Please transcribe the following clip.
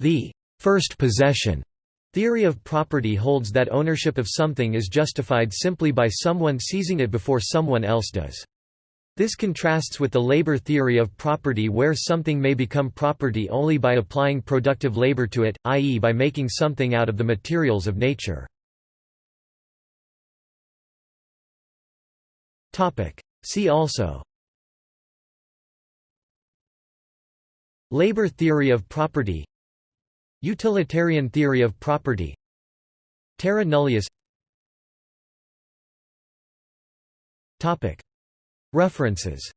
The first possession theory of property holds that ownership of something is justified simply by someone seizing it before someone else does. This contrasts with the labor theory of property where something may become property only by applying productive labor to it, i.e. by making something out of the materials of nature. See also Labor theory of property Utilitarian theory of property. Terra nullius. References